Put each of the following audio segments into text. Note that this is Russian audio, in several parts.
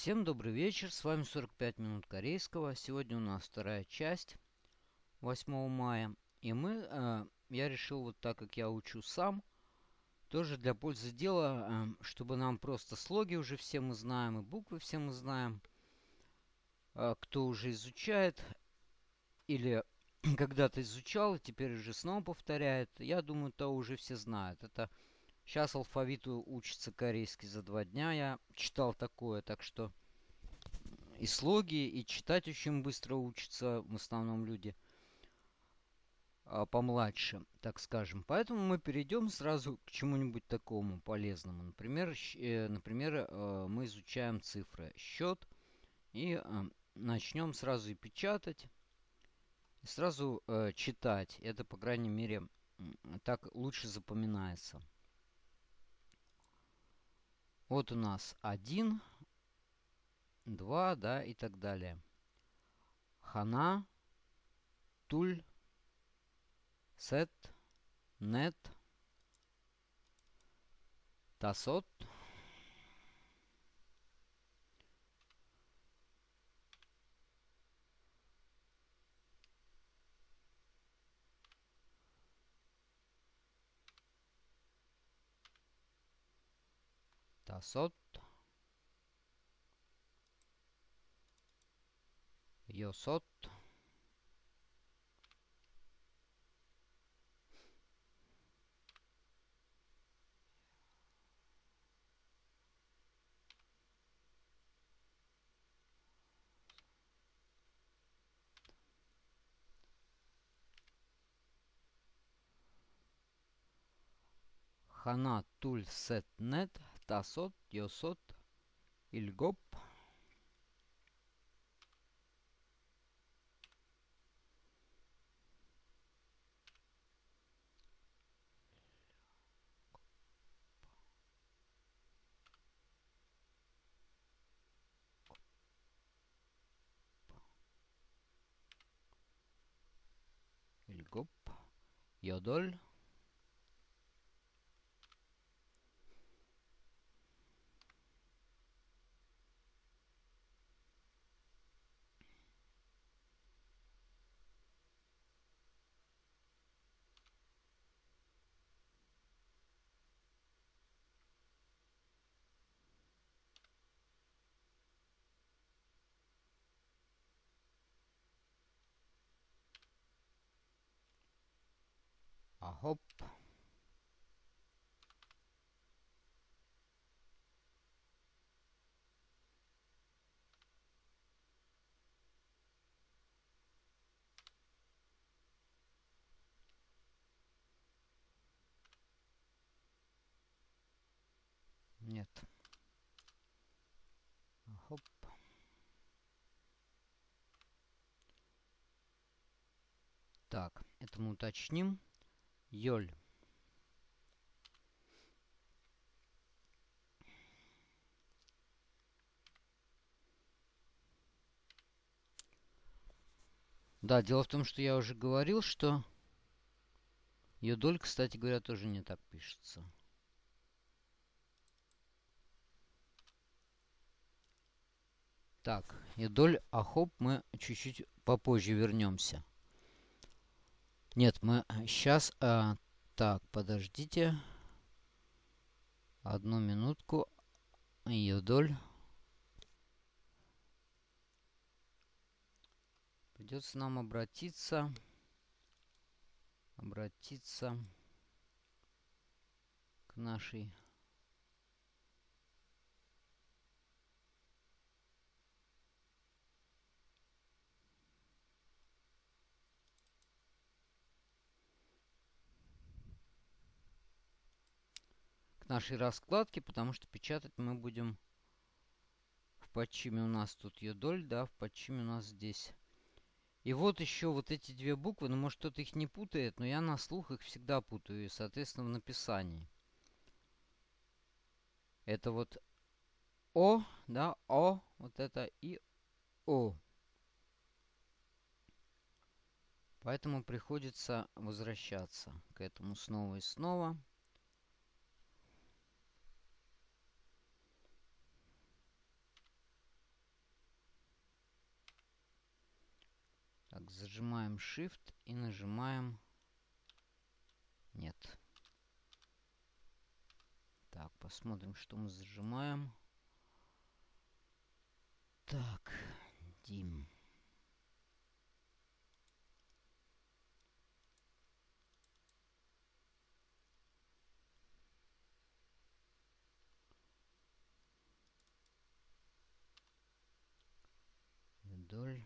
Всем добрый вечер, с вами 45 минут корейского. Сегодня у нас вторая часть, 8 мая. И мы, э, я решил, вот так как я учу сам, тоже для пользы дела, э, чтобы нам просто слоги уже все мы знаем, и буквы все мы знаем. Э, кто уже изучает, или когда-то изучал, и теперь уже снова повторяет, я думаю, то уже все знают. Это Сейчас алфавиту учится корейский за два дня. Я читал такое, так что и слоги, и читать очень быстро учатся в основном люди а, помладше, так скажем. Поэтому мы перейдем сразу к чему-нибудь такому полезному. Например, э, например э, мы изучаем цифры, счет, и э, начнем сразу и печатать, и сразу читать. Это, по крайней мере, так лучше запоминается. Вот у нас 1, 2, да, и так далее. Хана, туль, сет, нет, тасот, сот йосот хана туль сет нет Tasot, Yosot, Ilgop. Yodol. hopp. Нет. Хоп. Так, это мы уточним. Йоль. Да, дело в том, что я уже говорил, что Йодоль, кстати говоря, тоже не так пишется. Так, Йодоль, Ахоп мы чуть-чуть попозже вернемся. Нет, мы сейчас... А, так, подождите. Одну минутку. Юдоль. Придется нам обратиться. Обратиться к нашей нашей раскладки, потому что печатать мы будем в подчиме у нас тут йодоль, да, в подчиме у нас здесь. И вот еще вот эти две буквы, ну может кто-то их не путает, но я на слух их всегда путаю, и соответственно в написании. Это вот О, да, О, вот это и О. Поэтому приходится возвращаться к этому снова и снова. Зажимаем Shift и нажимаем... Нет. Так, посмотрим, что мы зажимаем. Так, Дим. Вдоль.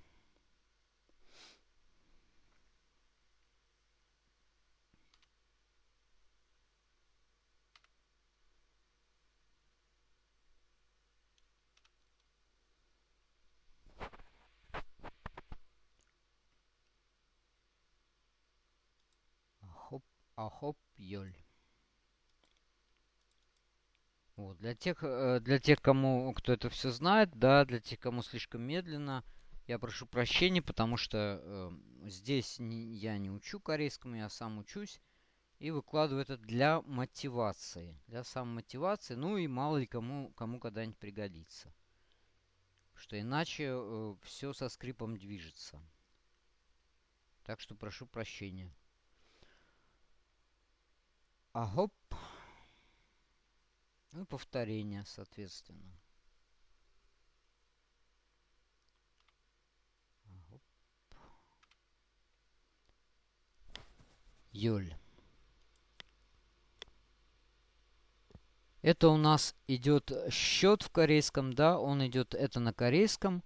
Ахоп Йоль. Вот, для тех, э, для тех, кому, кто это все знает, да, для тех, кому слишком медленно, я прошу прощения, потому что э, здесь не, я не учу корейскому, я сам учусь. И выкладываю это для мотивации, для самомотивации, ну и мало ли кому, кому когда-нибудь пригодится. Что иначе э, все со скрипом движется. Так что прошу прощения. А хоп. Ну повторение, соответственно. Юль. Это у нас идет счет в корейском, да, он идет, это на корейском.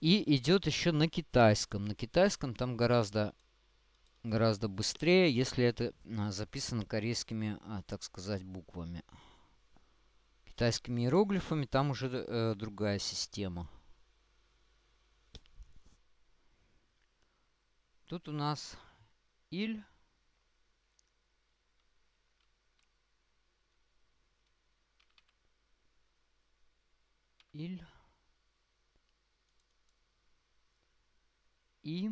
И идет еще на китайском. На китайском там гораздо гораздо быстрее, если это а, записано корейскими, а, так сказать, буквами. Китайскими иероглифами там уже э, другая система. Тут у нас иль. Иль. И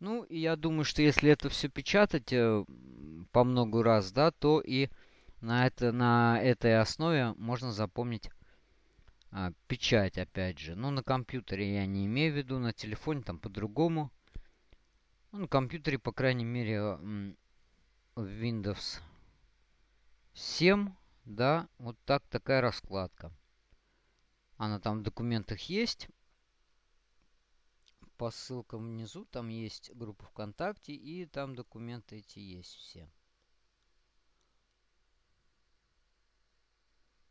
ну, и я думаю, что если это все печатать э, по много раз, да, то и на, это, на этой основе можно запомнить а, печать, опять же. Ну, на компьютере я не имею в виду, на телефоне там по-другому. Ну, на компьютере, по крайней мере, в Windows 7, да, вот так такая раскладка. Она там в документах есть по ссылкам внизу. Там есть группа ВКонтакте и там документы эти есть все.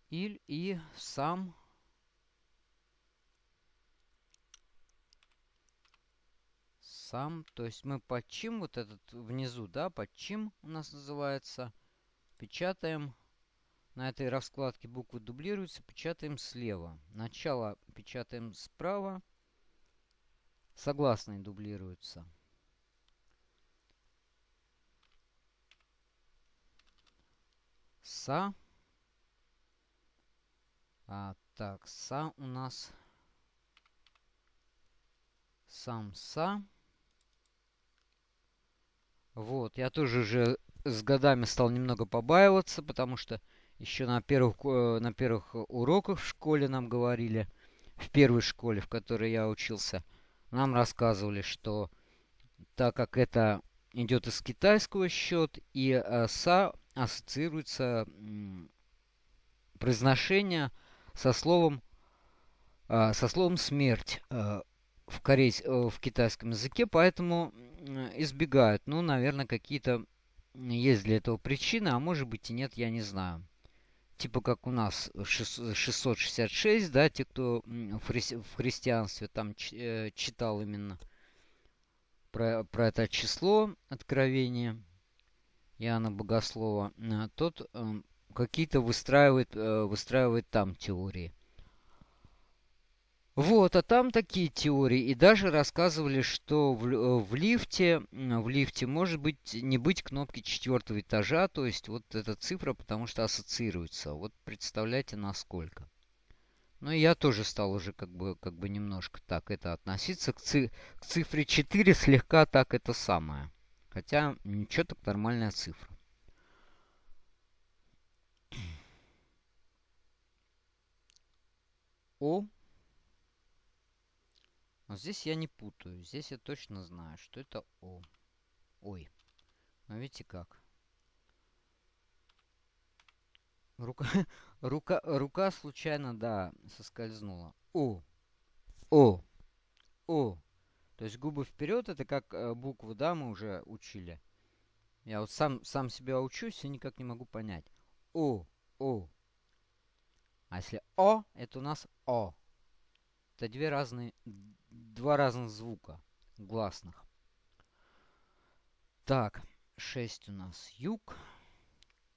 Иль и сам сам, то есть мы подчим вот этот внизу, да, подчим у нас называется, печатаем на этой раскладке буквы дублируются, печатаем слева. Начало печатаем справа, Согласные дублируются. Са. А, так, са у нас сам са. Вот, я тоже уже с годами стал немного побаиваться, потому что еще на первых, э, на первых уроках в школе нам говорили, в первой школе, в которой я учился – нам рассказывали, что так как это идет из китайского счет, и э, са ассоциируется произношение со словом, э, со словом смерть э, в, корейс, в китайском языке, поэтому избегают. Ну, наверное, какие-то есть для этого причины, а может быть и нет, я не знаю типа как у нас 666, да, те, кто в, хри в христианстве там э, читал именно про, про это число откровения Иоанна Богослова, э, тот э, какие-то выстраивает, выстраивает там теории. Вот, а там такие теории. И даже рассказывали, что в, э, в лифте, в лифте может быть не быть кнопки четвертого этажа, то есть вот эта цифра, потому что ассоциируется. Вот представляете, насколько. Ну я тоже стал уже как бы, как бы немножко так это относиться к, ци к цифре 4 слегка так это самое. Хотя ничего так нормальная цифра. О Но здесь я не путаю. Здесь я точно знаю, что это О. Ой. А видите как? Рука, рука, рука случайно, да, соскользнула. О. О. О. То есть губы вперед, это как э, букву, да, мы уже учили. Я вот сам, сам себя учусь и никак не могу понять. О. О. А если О, это у нас О. Это две разные, два разных звука гласных. Так, 6 у нас юг.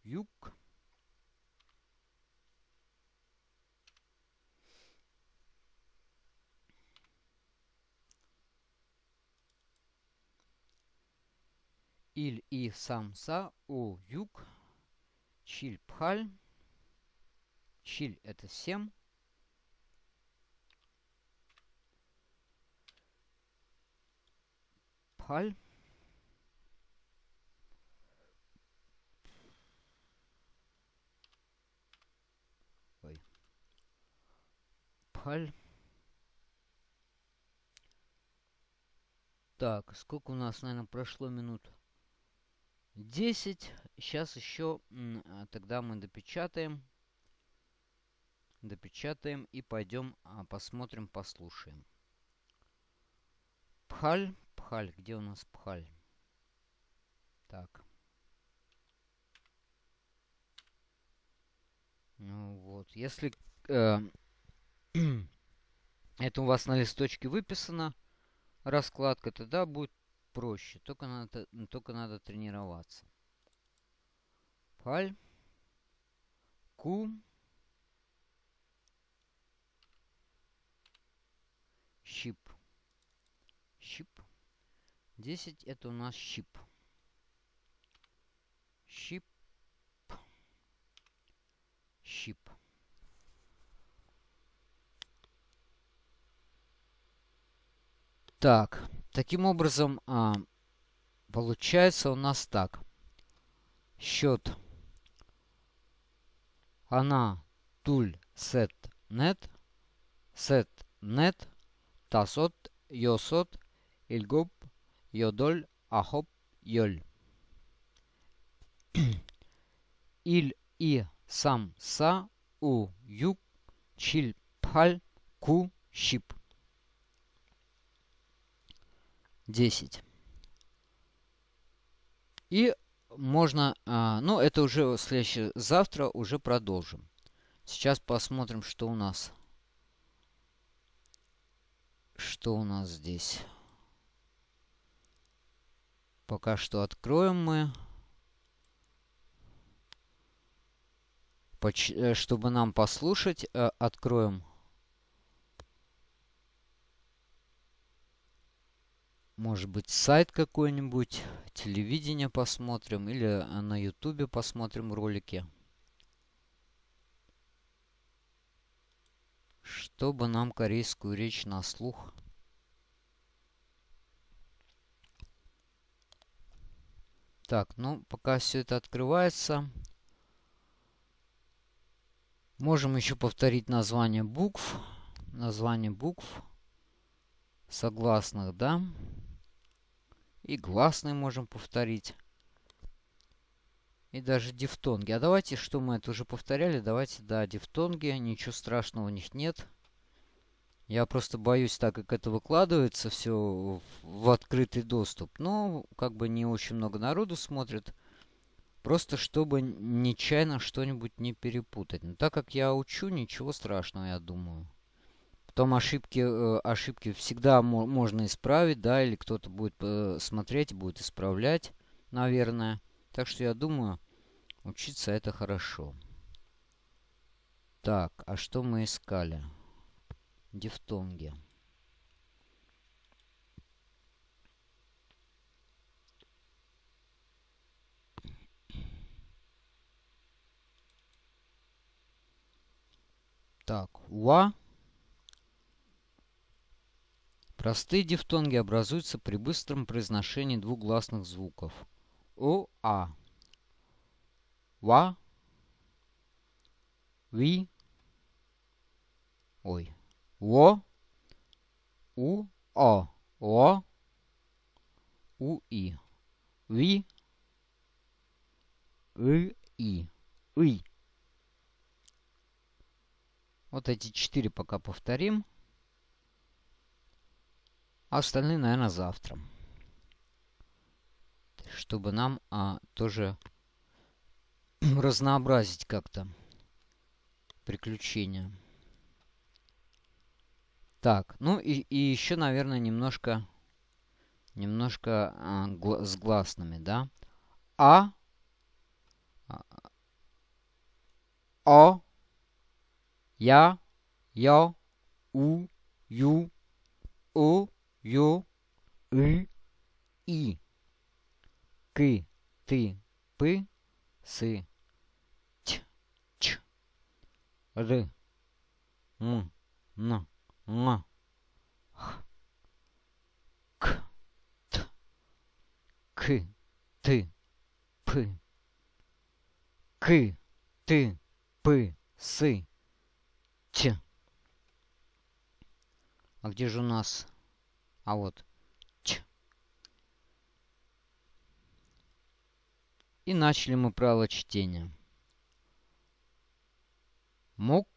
Юг. Иль и самса у юг. Чиль пхаль. Чиль это 7. Пхаль. Ой. Пхаль. Так, сколько у нас, наверное, прошло минут? 10. Сейчас еще тогда мы допечатаем. Допечатаем и пойдем а, посмотрим, послушаем. Пхаль. Пхаль. Где у нас пхаль? Так. Ну вот. Если э, это у вас на листочке выписано, раскладка, тогда будет проще. Только надо, только надо тренироваться. Паль. Ку. Щип. Щип. 10 это у нас щип. Щип. Щип. Так, таким образом, а, получается у нас так. Счет она туль сет нет сет нет тасот йосот ильгоп йодоль ахоп йоль. Иль и сам са у юг чиль паль ку щип. 10. И можно, а, ну это уже следующее, завтра уже продолжим. Сейчас посмотрим, что у нас. Что у нас здесь. Пока что откроем мы. Поч э, чтобы нам послушать, э, откроем Может быть, сайт какой-нибудь, телевидение посмотрим или э, на ютубе посмотрим ролики. Чтобы нам корейскую речь на слух. Так, ну, пока все это открывается, можем еще повторить название букв. Название букв согласных, да? И гласные можем повторить. И даже дифтонги. А давайте, что мы это уже повторяли, давайте, да, дифтонги. Ничего страшного у них нет. Я просто боюсь, так как это выкладывается все в открытый доступ. Но, как бы не очень много народу смотрит. Просто чтобы нечаянно что-нибудь не перепутать. Но так как я учу, ничего страшного, я думаю. Потом ошибки, э, ошибки всегда можно исправить, да, или кто-то будет э, смотреть, будет исправлять, наверное. Так что я думаю, учиться это хорошо. Так, а что мы искали? Дифтонги. Так, уа Простые дифтонги образуются при быстром произношении двух гласных звуков. О, А. Ва. Ви. Ой. Во. У. О, О, У, И. Ви, И, И, И. Вот эти четыре пока повторим. А остальные, наверное, завтра. Чтобы нам а, тоже разнообразить как-то приключения. Так, ну и, и еще, наверное, немножко, немножко а, гла с гласными, да? А, О, Я, Йо, У, Ю, О, Ю, И, И, К, Ты, Пы, Сы, Ч, Ч, Р, М, Н. Н. Х. К. Т. К. Т. П. К. Т. П. С. Ч. А где же у нас? А вот. Ч. И начали мы правило чтения. Мог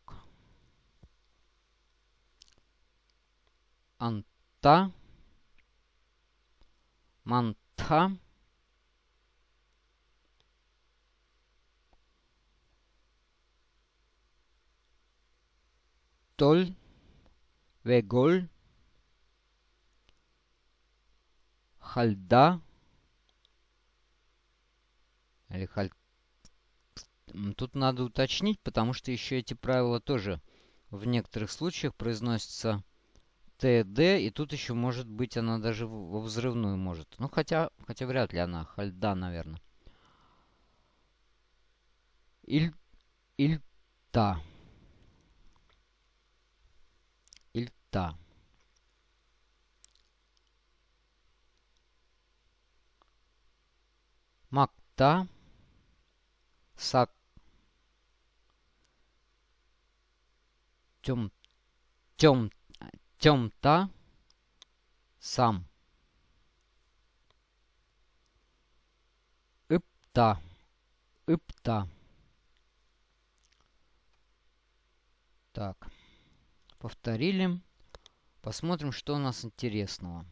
анта, манта, толь, веголь, хальда, или халь... Тут надо уточнить, потому что еще эти правила тоже в некоторых случаях произносятся ТД, и тут еще может быть она даже во взрывную может. Ну, хотя, хотя вряд ли она. Хальда, наверное. Иль... Ильта. Ильта. Макта. Сак. Тем. Тем Темта сам. Ипта. Ипта. Так. Повторили. Посмотрим, что у нас интересного.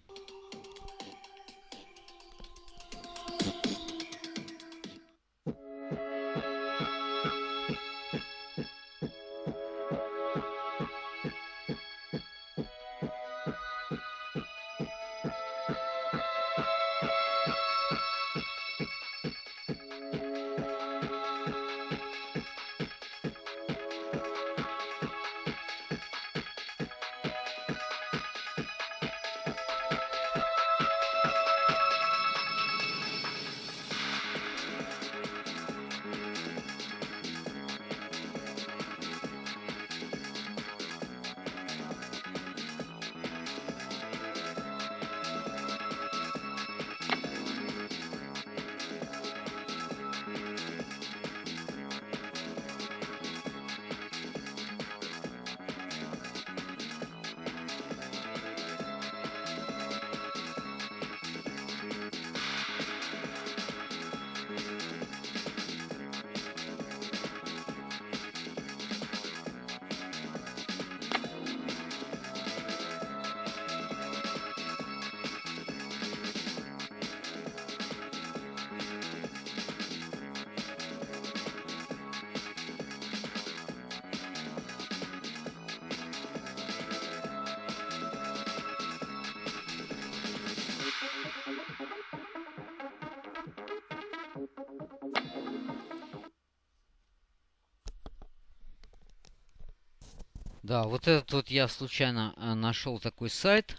Да, вот этот вот я случайно э, нашел такой сайт.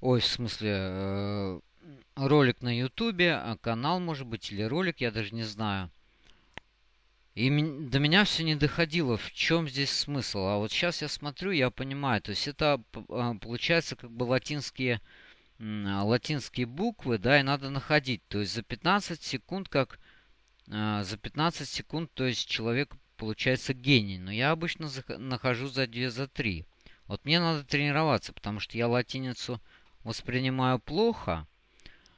Ой, в смысле, э, ролик на ютубе, а канал, может быть, или ролик, я даже не знаю. И до меня все не доходило, в чем здесь смысл. А вот сейчас я смотрю, я понимаю. То есть это а, получается как бы латинские, латинские буквы, да, и надо находить. То есть за 15 секунд, как за 15 секунд, то есть человек получается гений. Но я обычно нахожу за 2, за 3. Вот мне надо тренироваться, потому что я латиницу воспринимаю плохо,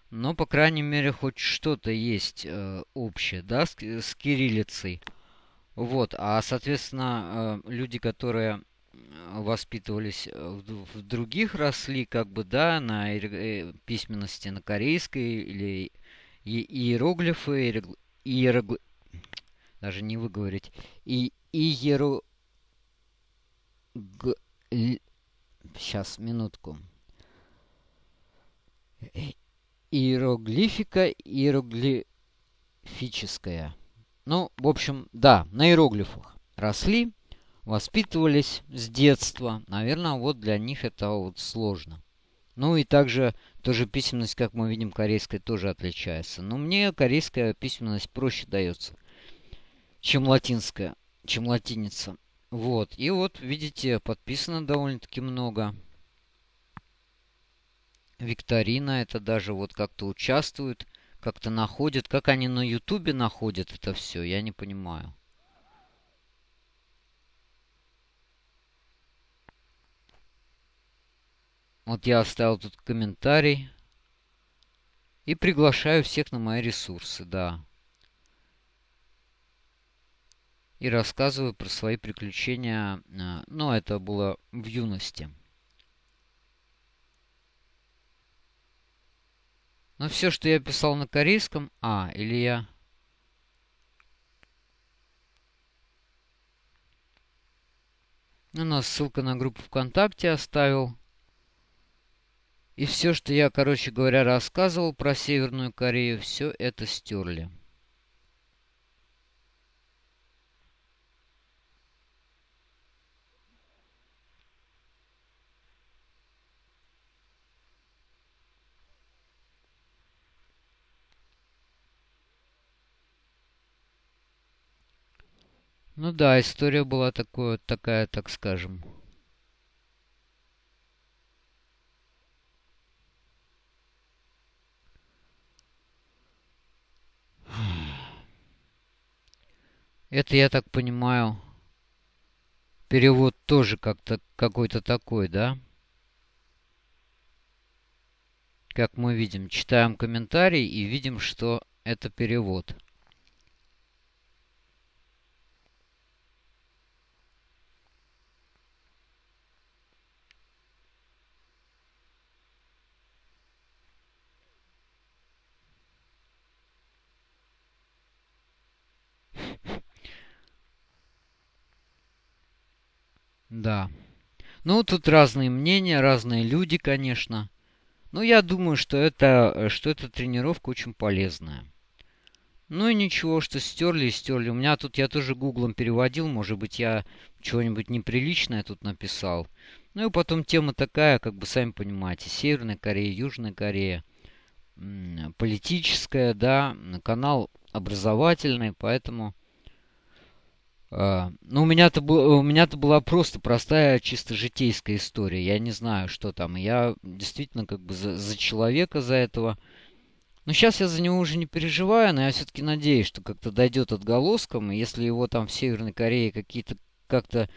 но, по крайней мере, хоть что-то есть э, общее, да, с, с кириллицей. Вот, а, соответственно, э, люди, которые воспитывались в, в других, росли, как бы, да, на э, письменности на корейской или иероглифы, иерогли... даже не выговорить, и иеро... Г... Сейчас, минутку. Иероглифика, иероглифическая. Ну, в общем, да, на иероглифах росли, воспитывались с детства. Наверное, вот для них это вот сложно. Ну и также тоже письменность, как мы видим, корейская тоже отличается. Но мне корейская письменность проще дается, чем латинская, чем латиница. Вот. И вот, видите, подписано довольно-таки много. Викторина это даже вот как-то участвуют, как-то находят. Как они на ютубе находят это все, я не понимаю. Вот я оставил тут комментарий. И приглашаю всех на мои ресурсы, да. И рассказываю про свои приключения. Ну, это было в юности. Но все, что я писал на корейском... А, или я... У нас ссылка на группу ВКонтакте оставил. И все, что я, короче говоря, рассказывал про Северную Корею, все это стерли. Ну да, история была такое, такая, так скажем. Это, я так понимаю, перевод тоже как-то какой-то такой, да? Как мы видим, читаем комментарий и видим, что это перевод. Да. Ну, тут разные мнения, разные люди, конечно. Но я думаю, что это, э, что эта тренировка очень полезная. Ну и ничего, что стерли и стерли. У меня тут я тоже гуглом переводил. Может быть, я чего-нибудь неприличное тут написал. Ну и потом тема такая, как бы сами понимаете. Северная Корея, Южная Корея. Политическая, да. Канал образовательный, поэтому... А, ну, у меня-то у меня-то была просто простая, чисто житейская история. Я не знаю, что там. Я действительно как бы за, за человека за этого. Но сейчас я за него уже не переживаю, но я все-таки надеюсь, что как-то дойдет отголоском. И если его там в Северной Корее какие-то как-то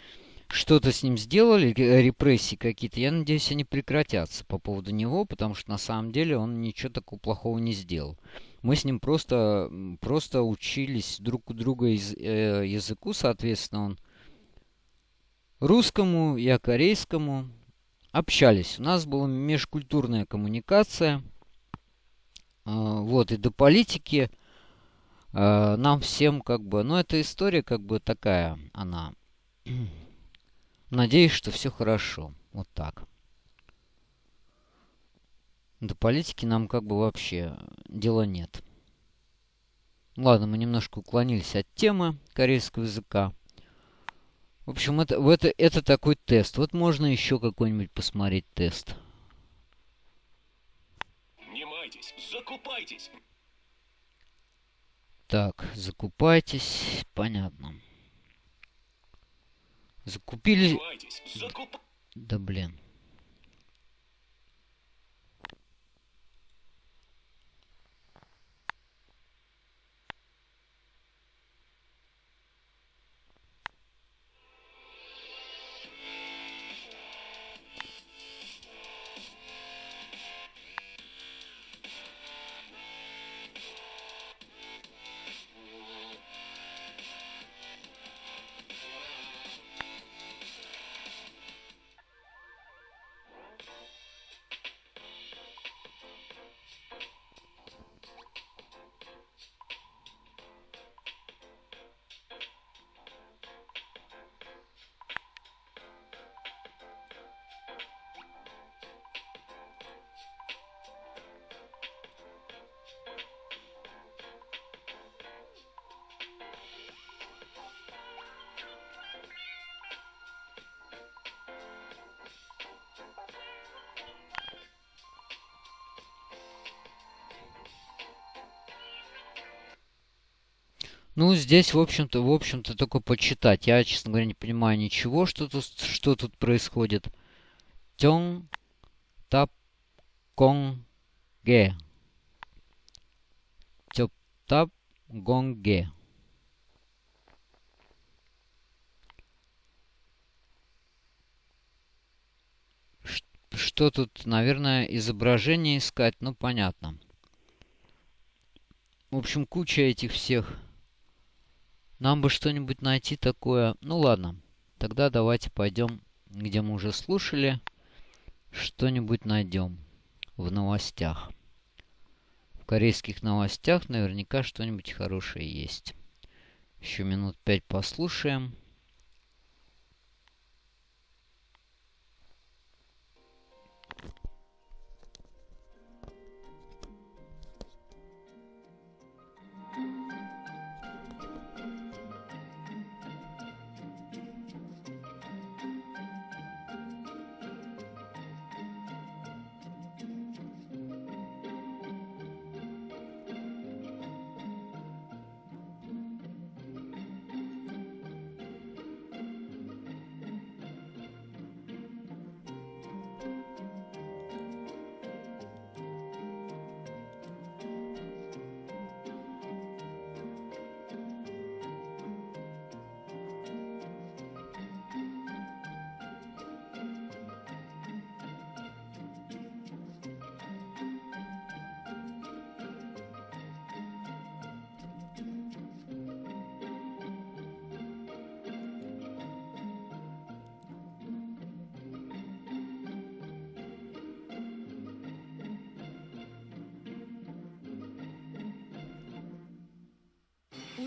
что-то с ним сделали, репрессии какие-то, я надеюсь, они прекратятся по поводу него, потому что на самом деле он ничего такого плохого не сделал. Мы с ним просто, просто учились друг у друга из, э, языку, соответственно, он русскому, я корейскому. Общались. У нас была межкультурная коммуникация. Э, вот, и до политики э, нам всем как бы... Ну, эта история как бы такая, она... Надеюсь, что все хорошо. Вот так. До политики нам как бы вообще дела нет. Ладно, мы немножко уклонились от темы корейского языка. В общем, это, это, это такой тест. Вот можно еще какой-нибудь посмотреть тест. Не майтесь, закупайтесь. Так, закупайтесь. Понятно. Закупили... Закуп... Да блин. Ну, здесь, в общем-то, в общем-то, только почитать. Я, честно говоря, не понимаю ничего, что тут, что тут происходит. Тён тап кон ге. Тёп тап гонге. Что тут, наверное, изображение искать? Ну, понятно. В общем, куча этих всех нам бы что-нибудь найти такое. Ну ладно, тогда давайте пойдем, где мы уже слушали. Что-нибудь найдем в новостях. В корейских новостях наверняка что-нибудь хорошее есть. Еще минут пять послушаем.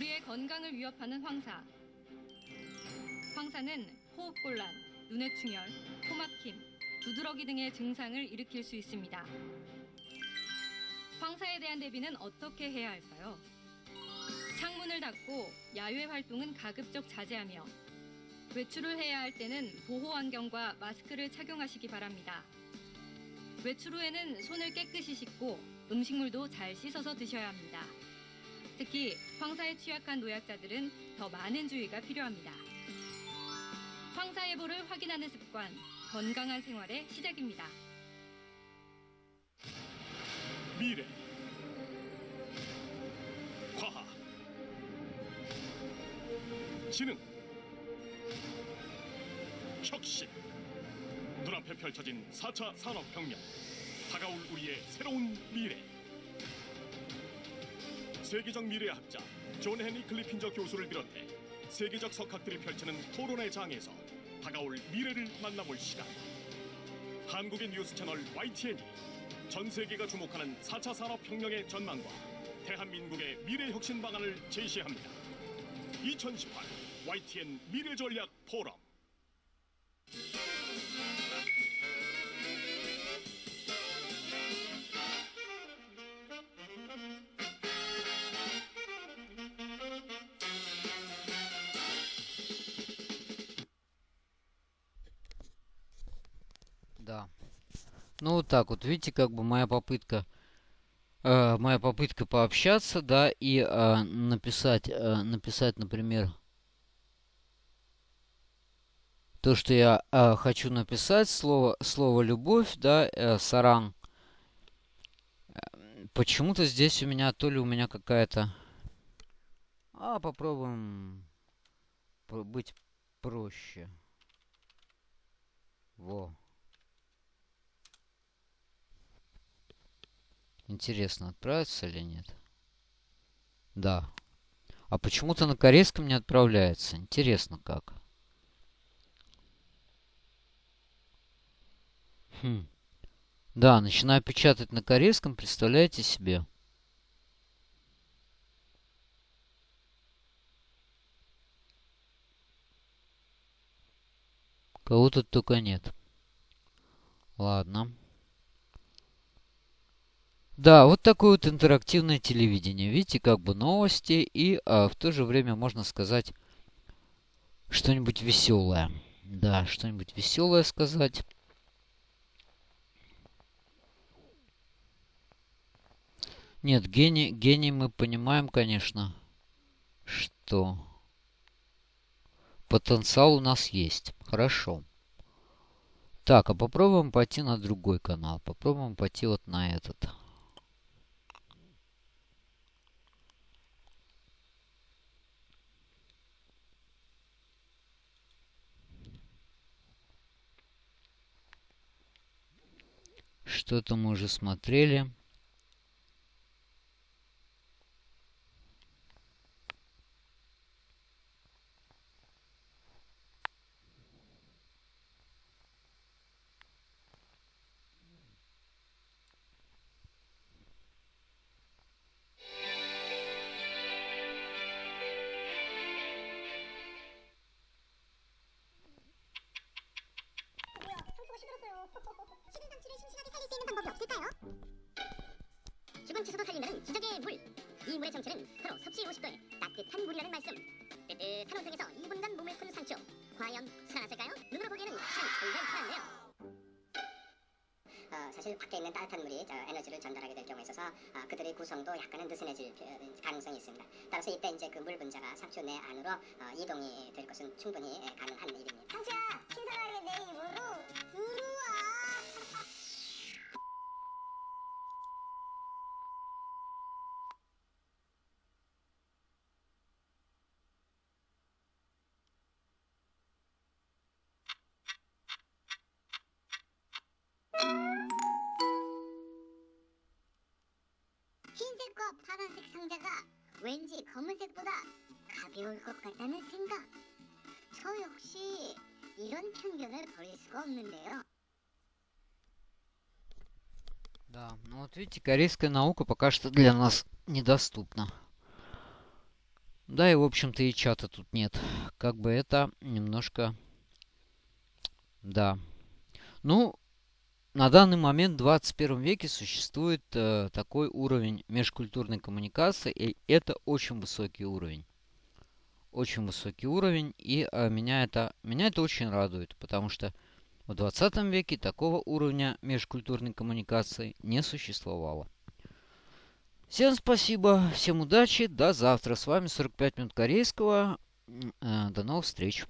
우리의 건강을 위협하는 황사. 황사는 호흡곤란, 눈의 충혈, 코막힘, 두드러기 등의 증상을 일으킬 수 있습니다. 황사에 대한 대비는 어떻게 해야 할까요? 창문을 닫고 야외 활동은 가급적 자제하며 외출을 해야 할 때는 보호 안경과 마스크를 착용하시기 바랍니다. 외출 후에는 손을 깨끗이 씻고 음식물도 잘 씻어서 드셔야 합니다. 특히 황사에 취약한 노약자들은 더 많은 주의가 필요합니다. 황사 예보를 확인하는 습관, 건강한 생활의 시작입니다. 미래 과학 지능 혁신 눈앞에 펼쳐진 4차 산업혁명 다가올 우리의 새로운 미래 세계적 미래학자 존 헨리 클리핀저 교수를 비롯해 세계적 석학들이 펼치는 토론의 장에서 다가올 미래를 만나볼 시간 한국의 뉴스 채널 YTN이 전 세계가 주목하는 4차 산업혁명의 전망과 대한민국의 미래 혁신 방안을 제시합니다. 2018 YTN 미래전략 포럼 Ну вот так вот, видите, как бы моя попытка, э, моя попытка пообщаться, да, и э, написать, э, написать, например, то, что я э, хочу написать, слово, слово любовь, да, э, саран. Почему-то здесь у меня, то ли у меня какая-то... А, попробуем про- быть проще. Во. Интересно, отправится или нет? Да. А почему-то на корейском не отправляется. Интересно как. Хм. Да, начинаю печатать на корейском, представляете себе? Кого тут только нет. Ладно. Да, вот такое вот интерактивное телевидение. Видите, как бы новости и а, в то же время можно сказать что-нибудь веселое. Да, что-нибудь веселое сказать. Нет, гений, гений мы понимаем, конечно, что потенциал у нас есть. Хорошо. Так, а попробуем пойти на другой канал. Попробуем пойти вот на этот. Что-то мы уже смотрели. 정체는 바로 섭씨 50도의 따뜻한 물이라는 말씀. 뜨뜻한 온통에서 2분간 몸을 푼 상추. 과연 살아났을까요? 눈으로 보기에는 참 정말 편한데요. 어, 사실 밖에 있는 따뜻한 물이 저 에너지를 전달하게 될 경우에 있어서 어, 그들의 구성도 약간은 느슨해질 어, 가능성이 있습니다. 따라서 이때 이제 그 물 분자가 상추 내 안으로 어, 이동이 될 것은 충분히 예, 가능한 일입니다. 흰색과 파란색 상자가 왠지 검은색보다 가벼울 것 같다는 생각. 저 역시 이런 편견을 버릴 수가 없는데요. Да, ну вот видите, корейская наука пока что для нас недоступна. Да, и в общем-то и чата тут нет. Как бы это немножко... Да. Ну, на данный момент в 21 веке существует э, такой уровень межкультурной коммуникации, и это очень высокий уровень. Очень высокий уровень, и э, меня, это, меня это очень радует, потому что в 20 веке такого уровня межкультурной коммуникации не существовало. Всем спасибо, всем удачи, до завтра. С вами 45 минут корейского. Э, До новых встреч.